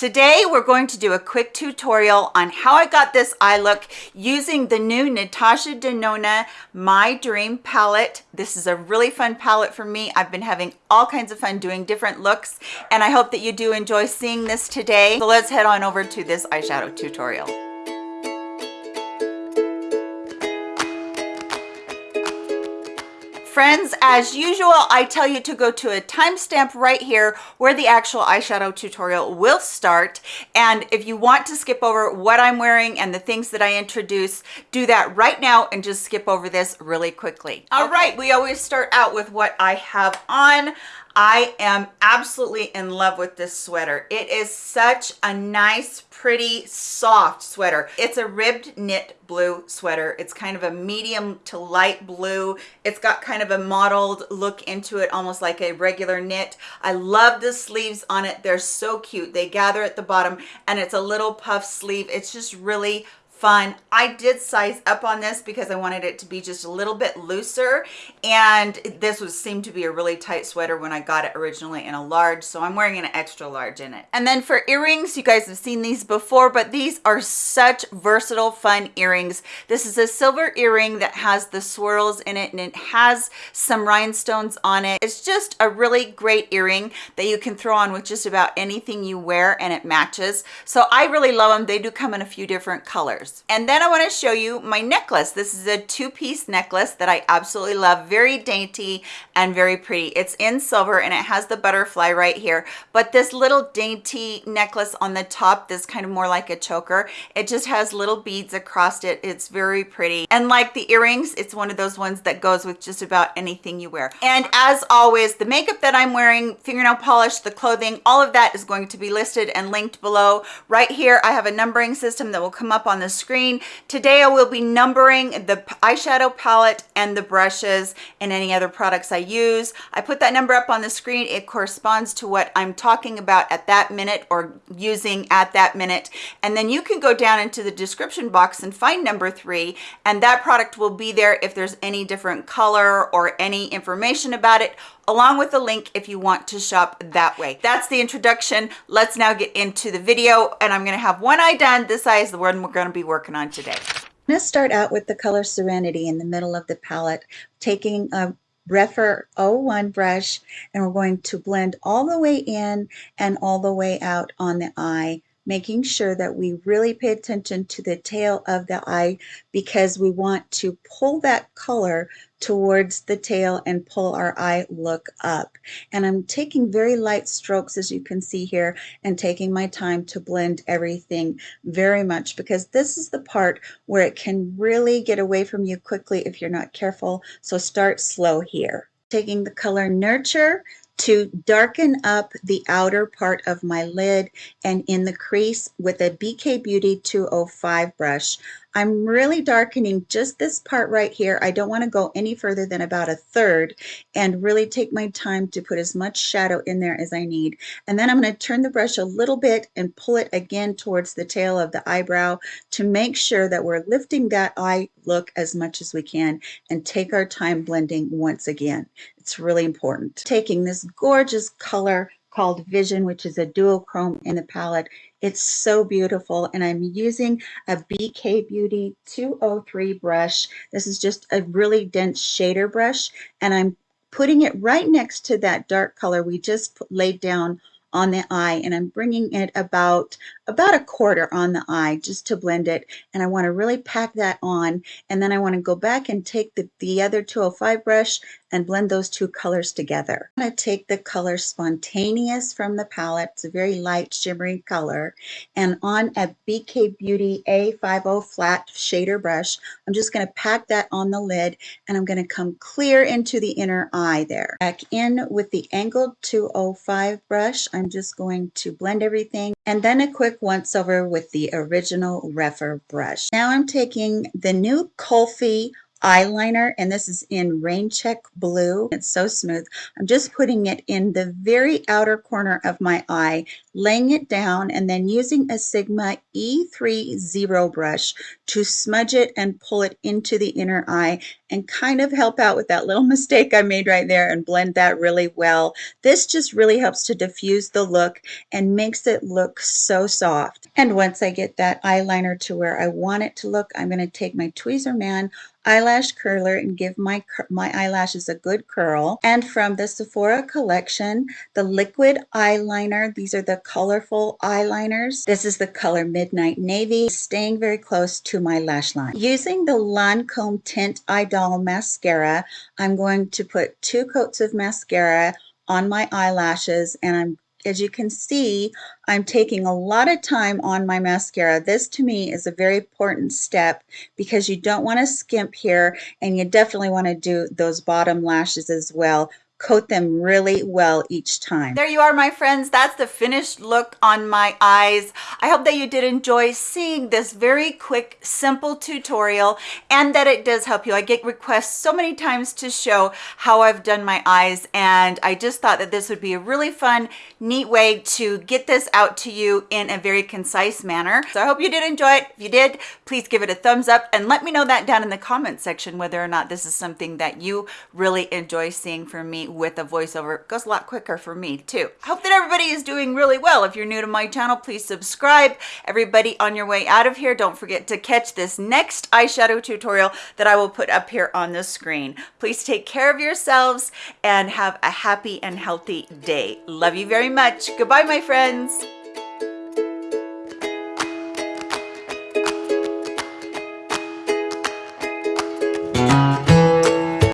Today, we're going to do a quick tutorial on how I got this eye look using the new Natasha Denona My Dream palette. This is a really fun palette for me. I've been having all kinds of fun doing different looks, and I hope that you do enjoy seeing this today. So let's head on over to this eyeshadow tutorial. Friends, as usual, I tell you to go to a timestamp right here where the actual eyeshadow tutorial will start. And if you want to skip over what I'm wearing and the things that I introduce, do that right now and just skip over this really quickly. All okay. right, we always start out with what I have on. I am absolutely in love with this sweater. It is such a nice, pretty, soft sweater. It's a ribbed knit blue sweater. It's kind of a medium to light blue. It's got kind of a mottled look into it, almost like a regular knit. I love the sleeves on it. They're so cute. They gather at the bottom and it's a little puff sleeve. It's just really fun. I did size up on this because I wanted it to be just a little bit looser and this was seemed to be a really tight sweater when I got it originally in a large so I'm wearing an extra large in it. And then for earrings, you guys have seen these before but these are such versatile fun earrings. This is a silver earring that has the swirls in it and it has some rhinestones on it. It's just a really great earring that you can throw on with just about anything you wear and it matches. So I really love them. They do come in a few different colors. And then I want to show you my necklace. This is a two-piece necklace that I absolutely love. Very dainty and very pretty. It's in silver and it has the butterfly right here. But this little dainty necklace on the top, this kind of more like a choker, it just has little beads across it. It's very pretty. And like the earrings, it's one of those ones that goes with just about anything you wear. And as always, the makeup that I'm wearing, fingernail polish, the clothing, all of that is going to be listed and linked below. Right here, I have a numbering system that will come up on the screen. Today I will be numbering the eyeshadow palette and the brushes and any other products I use. I put that number up on the screen. It corresponds to what I'm talking about at that minute or using at that minute. And then you can go down into the description box and find number three and that product will be there if there's any different color or any information about it along with the link if you want to shop that way. That's the introduction. Let's now get into the video and I'm gonna have one eye done. This eye is the one we're gonna be working on today. I'm gonna start out with the color Serenity in the middle of the palette, taking a Rephr 01 brush and we're going to blend all the way in and all the way out on the eye making sure that we really pay attention to the tail of the eye because we want to pull that color towards the tail and pull our eye look up. And I'm taking very light strokes as you can see here and taking my time to blend everything very much because this is the part where it can really get away from you quickly if you're not careful. So start slow here. Taking the color Nurture to darken up the outer part of my lid and in the crease with a BK Beauty 205 brush. I'm really darkening just this part right here. I don't want to go any further than about a third and really take my time to put as much shadow in there as I need. And then I'm going to turn the brush a little bit and pull it again towards the tail of the eyebrow to make sure that we're lifting that eye look as much as we can and take our time blending once again. It's really important. Taking this gorgeous color called Vision, which is a duochrome in the palette. It's so beautiful, and I'm using a BK Beauty 203 brush. This is just a really dense shader brush, and I'm putting it right next to that dark color we just laid down on the eye and I'm bringing it about about a quarter on the eye just to blend it and I want to really pack that on and then I want to go back and take the, the other 205 brush and blend those two colors together. I'm going to take the color Spontaneous from the palette. It's a very light shimmery color and on a BK Beauty A50 flat shader brush I'm just going to pack that on the lid and I'm going to come clear into the inner eye there. Back in with the angled 205 brush I'm just going to blend everything and then a quick once over with the original Rephr brush. Now I'm taking the new Kulfi eyeliner and this is in rain check blue. It's so smooth. I'm just putting it in the very outer corner of my eye laying it down and then using a Sigma E3 Zero brush to smudge it and pull it into the inner eye and kind of help out with that little mistake I made right there and blend that really well. This just really helps to diffuse the look and makes it look so soft. And once I get that eyeliner to where I want it to look, I'm going to take my Tweezerman eyelash curler and give my, my eyelashes a good curl. And from the Sephora collection, the liquid eyeliner, these are colorful eyeliners. This is the color Midnight Navy, staying very close to my lash line. Using the Lancome Tint Eye Doll Mascara, I'm going to put two coats of mascara on my eyelashes and I'm as you can see, I'm taking a lot of time on my mascara. This to me is a very important step because you don't want to skimp here and you definitely want to do those bottom lashes as well coat them really well each time. There you are, my friends. That's the finished look on my eyes. I hope that you did enjoy seeing this very quick, simple tutorial and that it does help you. I get requests so many times to show how I've done my eyes and I just thought that this would be a really fun, neat way to get this out to you in a very concise manner. So I hope you did enjoy it. If you did, please give it a thumbs up and let me know that down in the comment section whether or not this is something that you really enjoy seeing from me with a voiceover it goes a lot quicker for me too. I hope that everybody is doing really well. If you're new to my channel please subscribe. Everybody on your way out of here don't forget to catch this next eyeshadow tutorial that I will put up here on the screen. Please take care of yourselves and have a happy and healthy day. Love you very much. Goodbye my friends